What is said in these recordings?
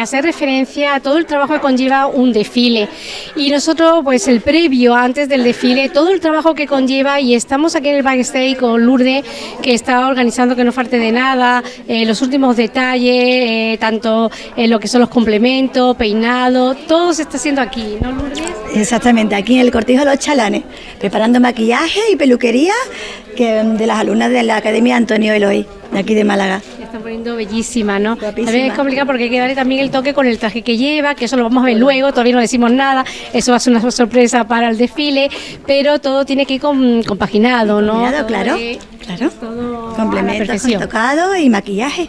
hacer referencia a todo el trabajo que conlleva un desfile. Y nosotros, pues el previo, antes del desfile, todo el trabajo que conlleva, y estamos aquí en el backstage con Lourdes, que está organizando que no falte de nada, eh, los últimos detalles, eh, tanto en lo que son los complementos, peinado, todo se está haciendo aquí, ¿no, Lourdes? Exactamente, aquí en el Cortijo de los Chalanes, preparando maquillaje y peluquería que de las alumnas de la Academia Antonio Eloy, de aquí de Málaga. Se están poniendo bellísima, ¿no? También es complicado porque hay que darle también el toque con el traje que lleva, que eso lo vamos a ver luego, todavía no decimos nada, eso va a ser una sorpresa para el desfile, pero todo tiene que ir con, compaginado, ¿no? Compaginado, claro, claro. Complementos con tocado y maquillaje.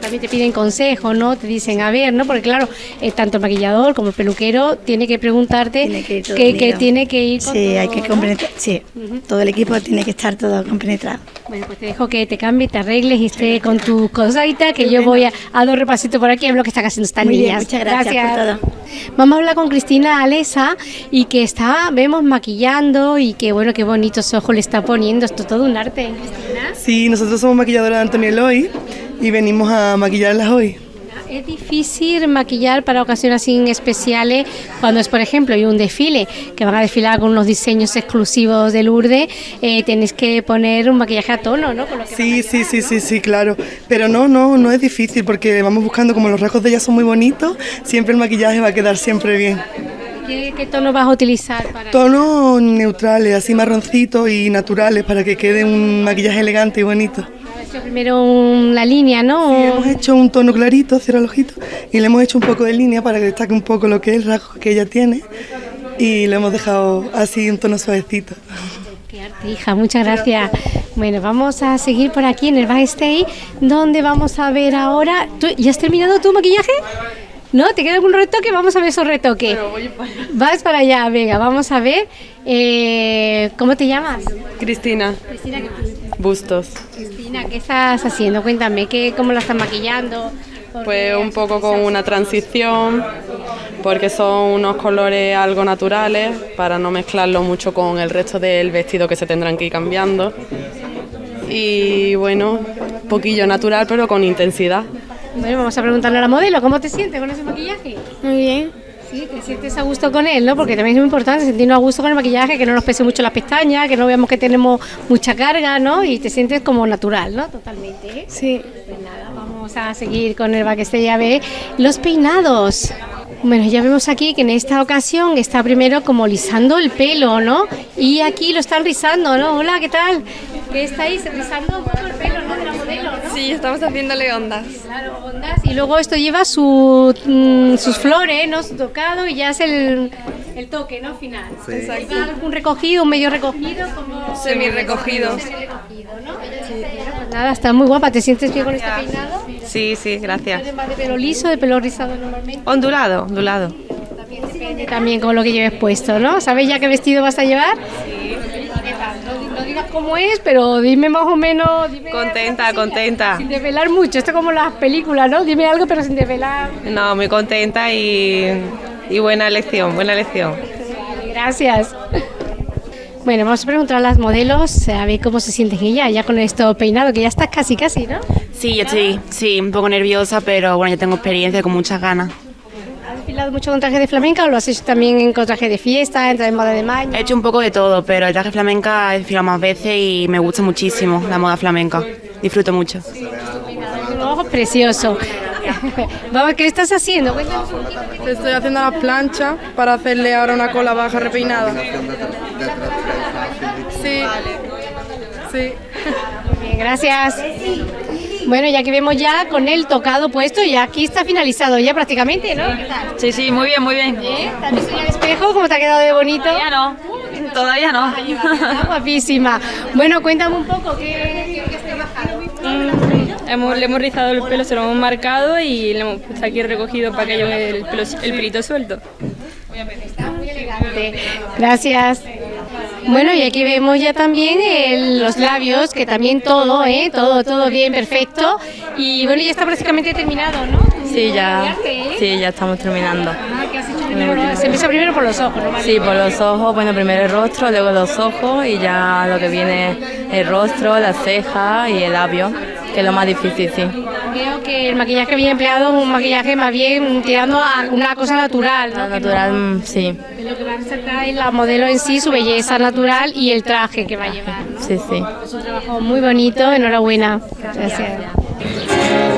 También te piden consejo, ¿no? Te dicen, a ver, ¿no? Porque claro, eh, tanto el maquillador como el peluquero tiene que preguntarte que, tiene que ir con Sí, hay que compenetrar, sí, todo el equipo tiene que estar todo compenetrado. Bueno, pues te dejo que te cambies, te arregles y estés con tu cosita, que yo voy a, a dar repasito por aquí a ver lo que están haciendo estas niñas. muchas gracias, por todo. Vamos a hablar con Cristina Alesa y que está, vemos maquillando y que bueno, qué bonitos ojos le está poniendo, esto es todo un arte, Cristina. Sí, nosotros somos maquilladoras de Antonio Eloy y venimos a maquillarlas hoy. Es difícil maquillar para ocasiones así especiales cuando es, por ejemplo, hay un desfile que van a desfilar con unos diseños exclusivos de Lourdes, eh, tenéis que poner un maquillaje a tono, ¿no? sí, sí, sí, sí, sí, claro. Pero no, no, no es difícil porque vamos buscando, como los rasgos de ella son muy bonitos, siempre el maquillaje va a quedar siempre bien. ¿Qué, tono vas a utilizar? Para Tonos neutrales, así marroncitos y naturales para que quede un maquillaje elegante y bonito primero la línea, ¿no? Sí, hemos hecho un tono clarito, cierra el ojito, y le hemos hecho un poco de línea para que destaque un poco lo que es el rasgo que ella tiene, y lo hemos dejado así un tono suavecito. Qué arte, hija, muchas gracias. Bueno, vamos a seguir por aquí en el backstage, donde vamos a ver ahora... ¿Tú, ¿Ya has terminado tu maquillaje? ¿No? ¿Te queda algún retoque? Vamos a ver esos retoques. Vas para allá, venga, vamos a ver. Eh, ¿Cómo te llamas? Cristina. Cristina, ¿qué Bustos. Cristina, ¿qué estás haciendo? Cuéntame, ¿qué, ¿cómo la estás maquillando? Pues un poco con una transición, porque son unos colores algo naturales, para no mezclarlo mucho con el resto del vestido que se tendrán que ir cambiando. Y bueno, poquillo natural, pero con intensidad. Bueno, vamos a preguntarle a la modelo, ¿cómo te sientes con ese maquillaje? Muy bien. Sí, te sientes a gusto con él, ¿no? Porque también es muy importante sentirnos a gusto con el maquillaje, que no nos pese mucho las pestañas, que no veamos que tenemos mucha carga, ¿no? Y te sientes como natural, ¿no? Totalmente. Sí. Pues nada, vamos a seguir con el ya ve los peinados. Bueno, ya vemos aquí que en esta ocasión está primero como lisando el pelo, ¿no? Y aquí lo están rizando, ¿no? Hola, ¿qué tal? ¿Qué estáis rizando un poco el pelo, ¿no? De la modelo. Sí, estamos haciéndole ondas. Claro, ondas. Y luego esto lleva su, mm, sus flores, ¿no? Su tocado y ya es el, el toque, ¿no? Final. Sí. Exacto. ¿Un recogido, un medio recogido? Como... ¿no? Sí. pues nada, está muy guapa. ¿Te sientes bien con este peinado? Sí, sí, gracias. ¿De pelo liso, de pelo rizado normalmente? Ondulado, ondulado. También depende también con lo que lleves puesto, ¿no? ¿Sabes ya qué vestido vas a llevar? Sí. No, digas cómo es, pero dime más o menos. contenta, contenta. Sin desvelar mucho, esto es como las películas, ¿no? Dime algo, pero sin desvelar. No, muy contenta y, y buena elección, buena elección. Gracias. Bueno, vamos a preguntar a las modelos a ver cómo se sienten ella ya con esto peinado, que ya estás casi, casi, ¿no? Sí, yo estoy, sí, un poco nerviosa, pero bueno, ya tengo experiencia con muchas ganas. ¿Has desfilado mucho con traje de flamenca o lo has hecho también con traje de fiesta, en traje de moda de mayo? He hecho un poco de todo, pero el traje flamenca he desfilado más veces y me gusta muchísimo la moda flamenca. Disfruto mucho. Sí. Vamos, ¿qué estás haciendo? Estoy haciendo la plancha para hacerle ahora una cola baja repeinada. Sí. Sí. Muy bien, gracias. Bueno, ya que vemos ya con el tocado puesto, y aquí está finalizado ya prácticamente, ¿no? Sí, sí, muy bien, muy bien. ¿Bien? ¿Te has visto ya el espejo? ¿Cómo te ha quedado de bonito? Todavía no, todavía no. Está guapísima. Bueno, cuéntame un poco, ¿qué, qué has trabajado? Mm, hemos, le hemos rizado el pelo, se lo hemos marcado y le hemos puesto aquí recogido para que haya el, pelo, el pelito suelto. Está muy elegante. Gracias. Bueno, y aquí vemos ya también los labios, que también todo, ¿eh? Todo, todo bien, perfecto. Y bueno, ya está prácticamente terminado, ¿no? Sí, ya, sí, ya estamos terminando. Ah, ¿qué has hecho primero? Se empieza primero por los ojos, ¿no? Sí, por los ojos, bueno, primero el rostro, luego los ojos y ya lo que viene el rostro, las cejas y el labio, que es lo más difícil, sí. Veo que el maquillaje que había empleado es un maquillaje más bien tirando a una cosa natural. ¿no? Natural, mm, sí, Lo que va a resaltar es la modelo en sí, su belleza natural y el traje que va a llevar. sí, sí. Es un trabajo muy bonito, enhorabuena. Gracias. Bueno,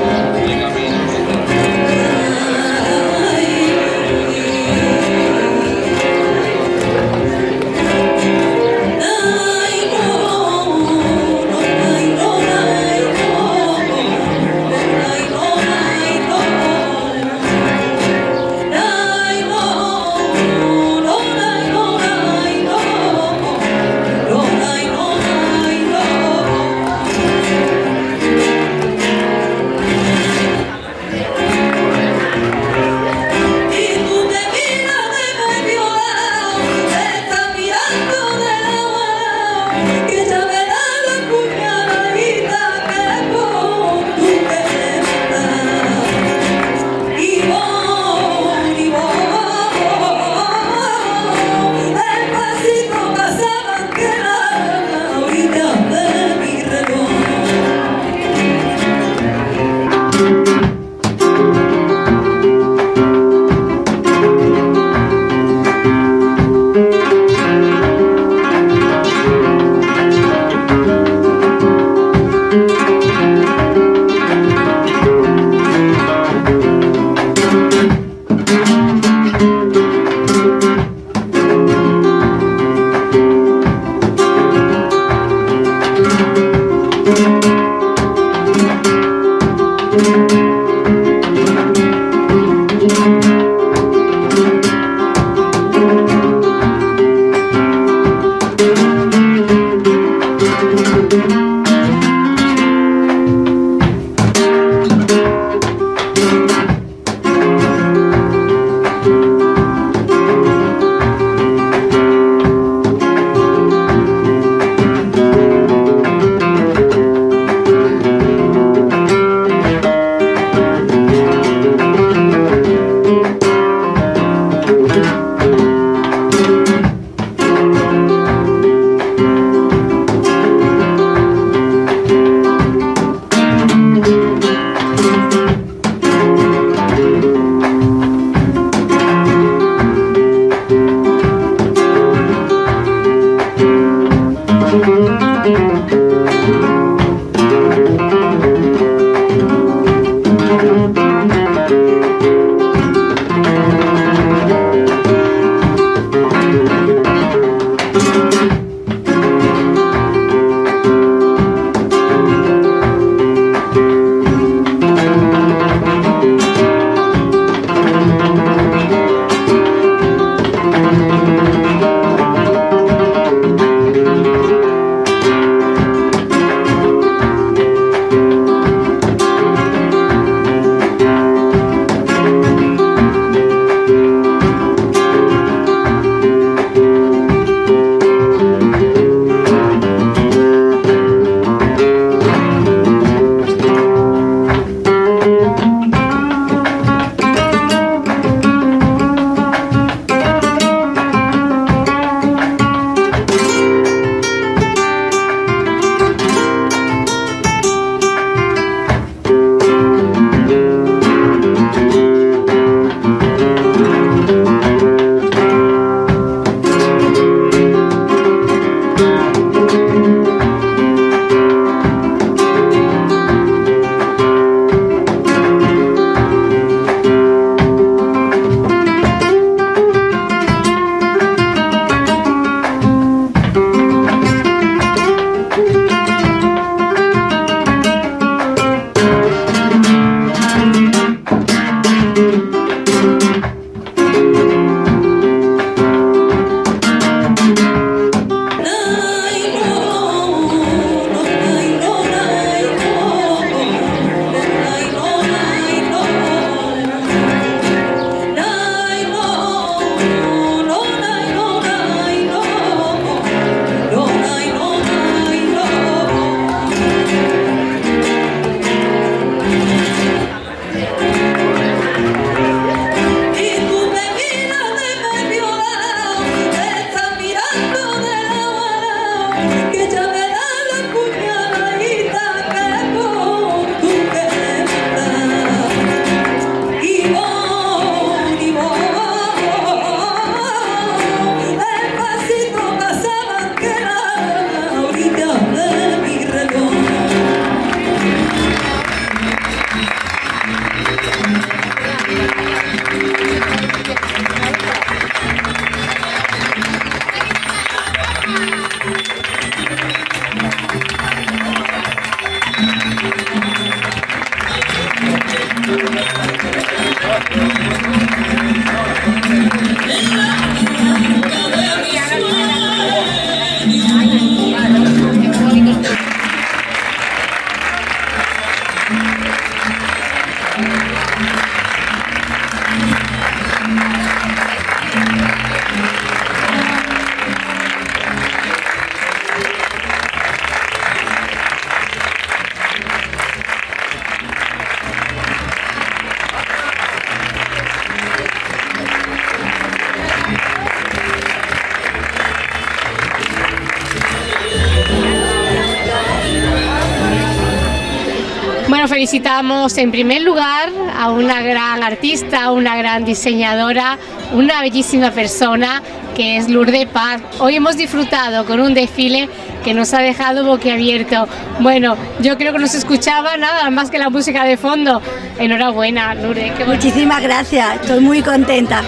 felicitamos en primer lugar a una gran artista, una gran diseñadora, una bellísima persona que es Lourdes Paz. Hoy hemos disfrutado con un desfile que nos ha dejado boquiabierto. Bueno, yo creo que no se escuchaba nada más que la música de fondo. Enhorabuena, Lourdes. Muchísimas gracias, estoy muy contenta,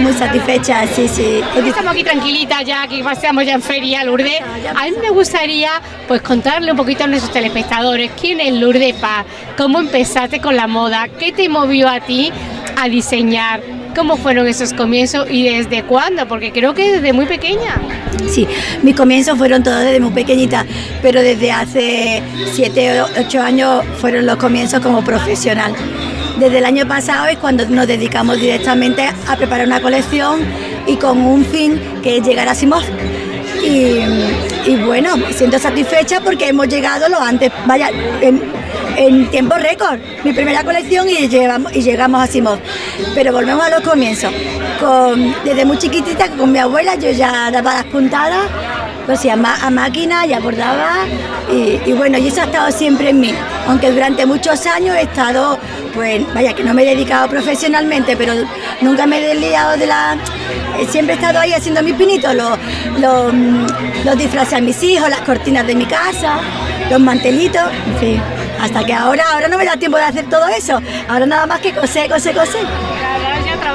muy satisfecha, sí, sí. Estamos aquí tranquilitas ya, que paseamos ya en feria, Lourdes. A mí me gustaría pues contarle un poquito a nuestros telespectadores quién es Lourdes Paz, cómo empezaste con la moda, qué te movió a ti a diseñar, cómo fueron esos comienzos y desde cuándo, porque creo que desde muy pequeña. Sí, mis comienzos fueron todos desde muy pequeñita, pero desde hace 7 o 8 años fueron los comienzos como profesional. Desde el año pasado es cuando nos dedicamos directamente a preparar una colección y con un fin que es llegar a Simón. Y, bueno, me siento satisfecha porque hemos llegado lo antes, vaya, en, tiempo récord, mi primera colección y, llevamos, y llegamos a Simón. Pero volvemos a los comienzos. Desde muy chiquitita con mi abuela yo ya daba las puntadas, pues a, a máquina, ya bordaba y, y, bueno, y eso ha estado siempre en mí. Aunque durante muchos años he estado, pues vaya que no me he dedicado profesionalmente, pero nunca me he desliado de la... Siempre he estado ahí haciendo mis pinitos, los, los, los disfraces a mis hijos, las cortinas de mi casa, los mantelitos, en fin. Hasta que ahora, ahora no me da tiempo de hacer todo eso. Ahora nada más que coser, coser, coser.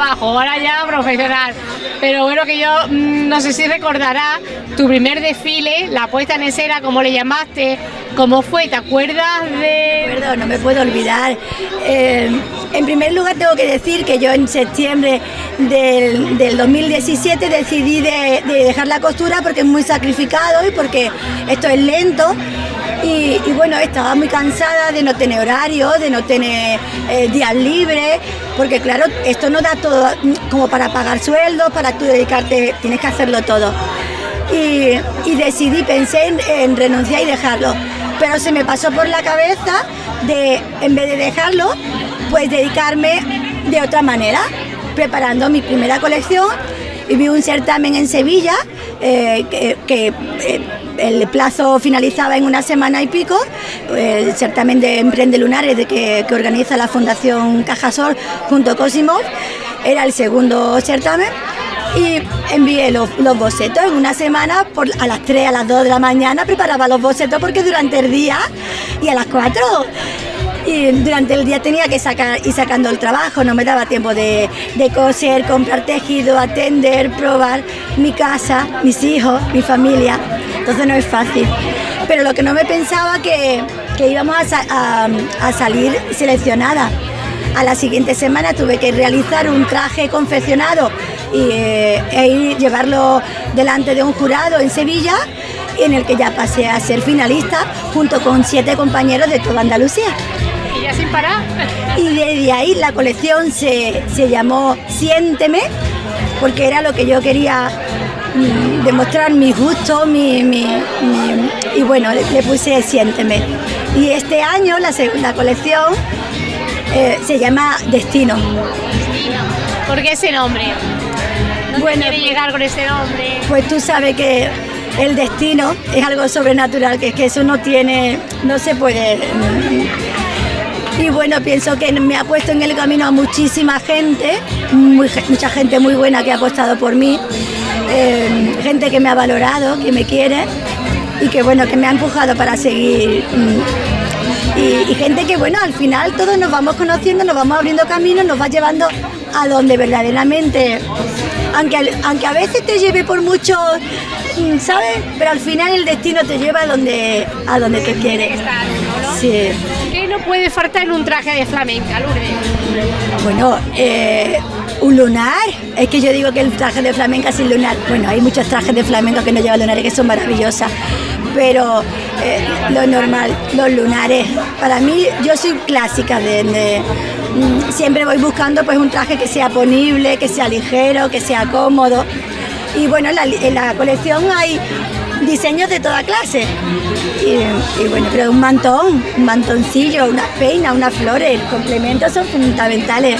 Ahora ya profesional. Pero bueno, que yo mmm, no sé si recordará tu primer desfile, la puesta en escena, como le llamaste, cómo fue, ¿te acuerdas de...? Acuerdo, no me puedo olvidar. Eh, en primer lugar tengo que decir que yo en septiembre del, del 2017 decidí de, de dejar la costura porque es muy sacrificado y porque esto es lento y, bueno, estaba muy cansada de no tener horario, de no tener eh, días libres, porque claro, esto no da todo como para pagar sueldos, para tú dedicarte, tienes que hacerlo todo. Y, decidí, pensé en, en, renunciar y dejarlo, pero se me pasó por la cabeza de, en vez de dejarlo, pues dedicarme de otra manera, preparando mi primera colección y vi un certamen en Sevilla eh, que, que eh, el plazo finalizaba en una semana y pico, el certamen de Emprende Lunares de que, organiza la Fundación Cajasol junto con Simov, era el segundo certamen y envié los, los, bocetos en una semana por, a las 3, a las 2 de la mañana preparaba los bocetos porque durante el día y a las 4 y durante el día tenía que sacar y sacando el trabajo, no me daba tiempo de, coser, comprar tejido, atender, probar mi casa, mis hijos, mi familia, entonces no es fácil. Pero lo que no me pensaba que, que íbamos a, a, a salir seleccionada. A la siguiente semana tuve que realizar un traje confeccionado y, eh, e ir, llevarlo delante de un jurado en Sevilla en el que ya pasé a ser finalista junto con siete compañeros de toda Andalucía. ¿Y ya sin parar? Y desde ahí la colección se, se llamó Siénteme, porque era lo que yo quería mm, demostrar mis gustos, mi, mi, mi, y bueno, le, le, puse Siénteme. Y este año la segunda colección eh, se llama Destino. ¿Por qué ese nombre? ¿Dónde bueno, quiere llegar con ese nombre? Pues tú sabes que el destino es algo sobrenatural, que es que eso no tiene, no se puede. Y bueno, pienso que me ha puesto en el camino a muchísima gente, mucha gente muy buena que ha apostado por mí, eh, gente que me ha valorado, que me quiere y que bueno, que me ha empujado para seguir. Y, y, gente que, bueno, al final todos nos vamos conociendo, nos vamos abriendo caminos, nos va llevando a donde verdaderamente, aunque, aunque a veces te lleve por mucho, ¿sabes? Pero al final el destino te lleva a donde, a donde te quiere. Sí. ¿Qué no puede faltar un traje de flamenca, Lourdes? Bueno, eh, un lunar. Es que yo digo que el traje de flamenca sin lunar. Bueno, hay muchos trajes de flamenca que no llevan lunares que son maravillosas. Pero eh, lo normal, los lunares. Para mí, yo soy clásica de, mm, siempre voy buscando pues un traje que sea ponible, que sea ligero, que sea cómodo. Y bueno, en la colección hay diseños de toda clase. Y, y, bueno, pero un mantón, un mantoncillo, unas peinas, unas flores, complementos son fundamentales.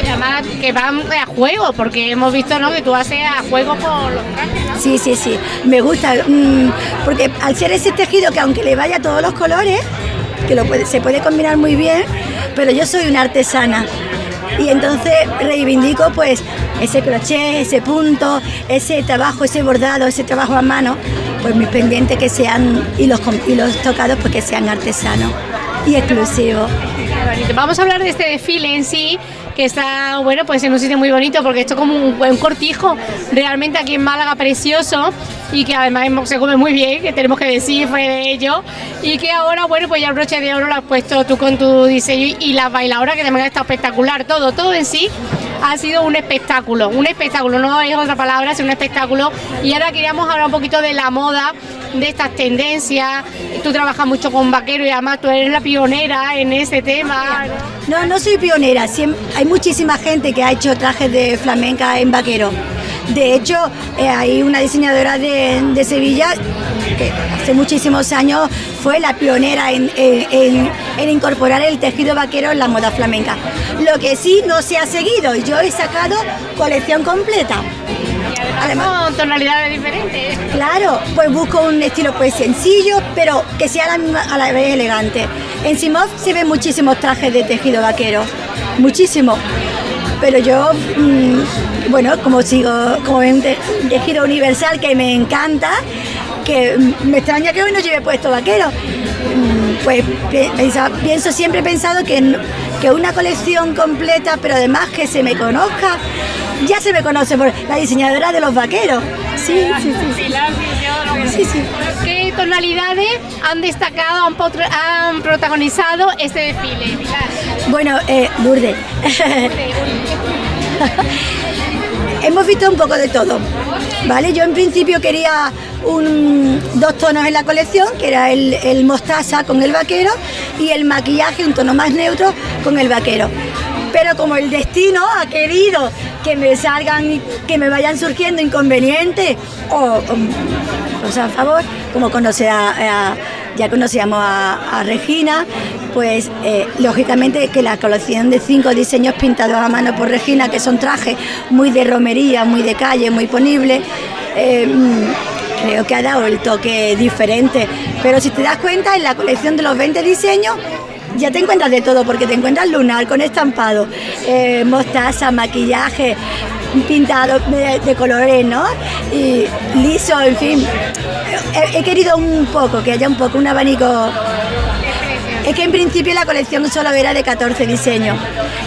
Además que van a juego, porque hemos visto ¿no? que tú haces a juego con los trajes. ¿no? Sí, sí, sí, me gusta, mmm, porque al ser ese tejido que aunque le vaya todos los colores, que lo puede, se puede combinar muy bien, pero yo soy una artesana y entonces reivindico pues ese crochet, ese punto, ese trabajo, ese bordado, ese trabajo a mano, pues mis pendientes que sean y los, y los tocados pues que sean artesanos y exclusivos. Vamos a hablar de este desfile en sí, que está, bueno, pues en un sitio muy bonito, porque esto es como un, un cortijo realmente aquí en Málaga precioso y que además se come muy bien, que tenemos que decir fue de ello, y que ahora, bueno, pues ya el broche de oro lo has puesto tú con tu diseño y la bailadora que también está espectacular, todo, todo en sí ha sido un espectáculo, un espectáculo, no es otra palabra, es un espectáculo. Y ahora queríamos hablar un poquito de la moda, de estas tendencias. Tú trabajas mucho con vaquero y además tú eres la pionera en ese tema. No, no soy pionera, hay muchísima gente que ha hecho trajes de flamenca en vaquero. De hecho, eh, hay una diseñadora de, de, Sevilla que hace muchísimos años fue la pionera en, en, en, incorporar el tejido vaquero en la moda flamenca. Lo que sí no se ha seguido, yo he sacado colección completa. Además, con tonalidades diferentes. Claro, pues busco un estilo pues sencillo, pero que sea a la, a la vez elegante. En Simov se ven muchísimos trajes de tejido vaquero, muchísimos pero yo, mmm, bueno, como sigo, como un tejido universal que me encanta, que me extraña que hoy no lleve puesto vaquero, pues pienso, siempre he pensado que, que una colección completa, pero además que se me conozca, ya se me conoce por la diseñadora de los vaqueros. Sí, sí, sí. sí, sí. ¿Qué tonalidades han destacado, han, han protagonizado este desfile? Bueno, eh, Lourdes. Hemos visto un poco de todo, ¿vale? Yo en principio quería un, dos tonos en la colección, que era el, el mostaza con el vaquero y el maquillaje, un tono más neutro con el vaquero pero como el destino ha querido que me salgan, que me vayan surgiendo inconvenientes o, o, sea, a favor, como conoce ya conocíamos a, Regina, pues eh, lógicamente que la colección de cinco diseños pintados a mano por Regina, que son trajes muy de romería, muy de calle, muy ponibles, eh, creo que ha dado el toque diferente. Pero si te das cuenta, en la colección de los 20 diseños ya te encuentras de todo, porque te encuentras lunar con estampado, eh, mostaza, maquillaje, pintado de, colores, ¿no? Y liso, en fin. He, querido un poco, que haya un poco un abanico. Es que en principio la colección solo era de 14 diseños.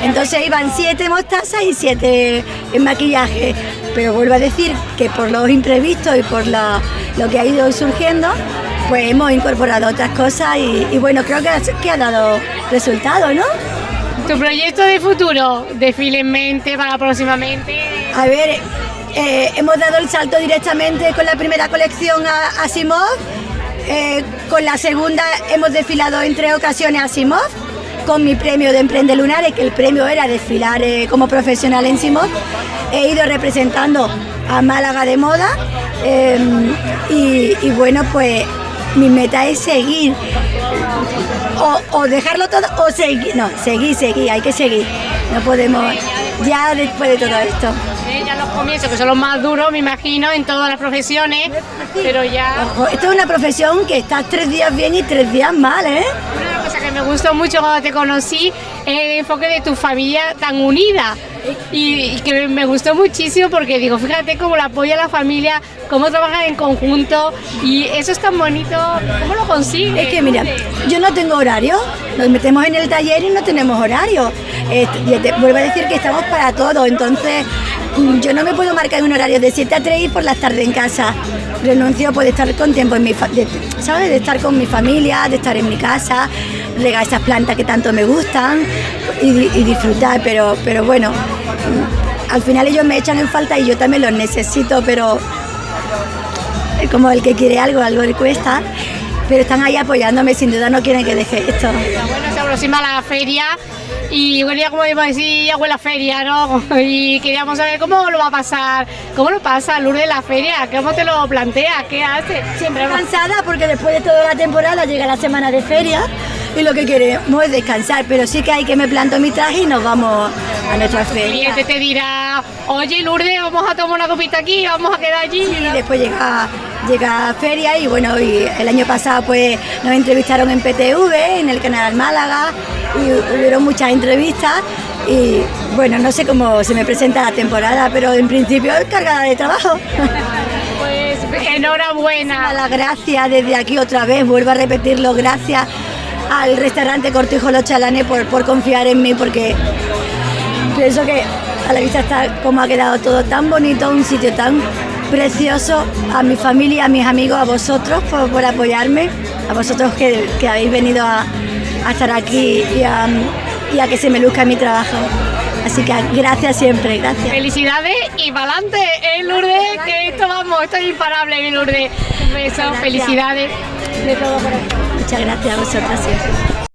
Entonces iban 7 mostazas y 7 en maquillaje. Pero vuelvo a decir que por los imprevistos y por la, lo que ha ido surgiendo, pues hemos incorporado otras cosas y, y bueno, creo que ha, que ha dado resultado, ¿no? ¿Tu proyecto de futuro? ¿Desfile en mente para próximamente? A ver, eh, hemos dado el salto directamente con la primera colección a, a Simov, eh, con la segunda hemos desfilado en tres ocasiones a Simov, con mi premio de Emprende Lunares, que el premio era desfilar eh, como profesional en Simov. He ido representando a Málaga de moda eh, y, y bueno, pues mi meta es seguir. O, o, dejarlo todo o seguir. No, seguir, seguir, hay que seguir. No podemos, ya después de todo esto. Sí, ya los comienzos, que son los más duros, me imagino, en todas las profesiones, pero ya... Ojo, esto es una profesión que estás tres días bien y tres días mal, ¿eh? Me gustó mucho cuando te conocí el enfoque de tu familia tan unida. Y, y, que me gustó muchísimo porque digo, fíjate cómo la apoya la familia, cómo trabajan en conjunto y eso es tan bonito, ¿cómo lo consigues? Es que mira, yo no tengo horario, nos metemos en el taller y no tenemos horario. Vuelvo a decir que estamos para todo, entonces yo no me puedo marcar un horario de 7 a 3 y por las tardes en casa. Renuncio por estar con tiempo en mi de, ¿sabes? De estar con mi familia, de estar en mi casa, regar esas plantas que tanto me gustan y, disfrutar, pero, pero bueno, al final ellos me echan en falta y yo también los necesito, pero como el que quiere algo, algo le cuesta. Pero están ahí apoyándome, sin duda no quieren que deje esto. Aproxima la feria y ya como iba a decir, ya huele a feria, ¿no? Y queríamos saber cómo lo va a pasar, cómo lo pasa Lourdes la feria, cómo te lo plantea, qué hace. Siempre cansada porque después de toda la temporada llega la semana de feria y lo que queremos es descansar, pero sí que hay que me planto mi traje y nos vamos a nuestra feria. El cliente te dirá, oye Lourdes, vamos a tomar una copita aquí, vamos a quedar allí. Y después llega llega a feria y bueno, y el año pasado pues nos entrevistaron en PTV, en el canal Málaga y hubieron muchas entrevistas y bueno, no sé cómo se me presenta la temporada, pero en principio es cargada de trabajo. Pues enhorabuena. Las gracias desde aquí otra vez, vuelvo a repetirlo, gracias al restaurante Cortijo Los Chalanes por, por confiar en mí porque pienso que a la vista está como ha quedado todo tan bonito, un sitio tan precioso, a mi familia, a mis amigos, a vosotros por, por apoyarme, a vosotros que, que habéis venido a, a estar aquí y a, y a que se me luzca mi trabajo. Así que gracias siempre, gracias. Felicidades y para adelante, ¿eh, Lourdes? Que esto vamos, esto es imparable, ¿eh, Lourdes. Un beso, felicidades. De todo corazón. Muchas gracias a vosotras siempre.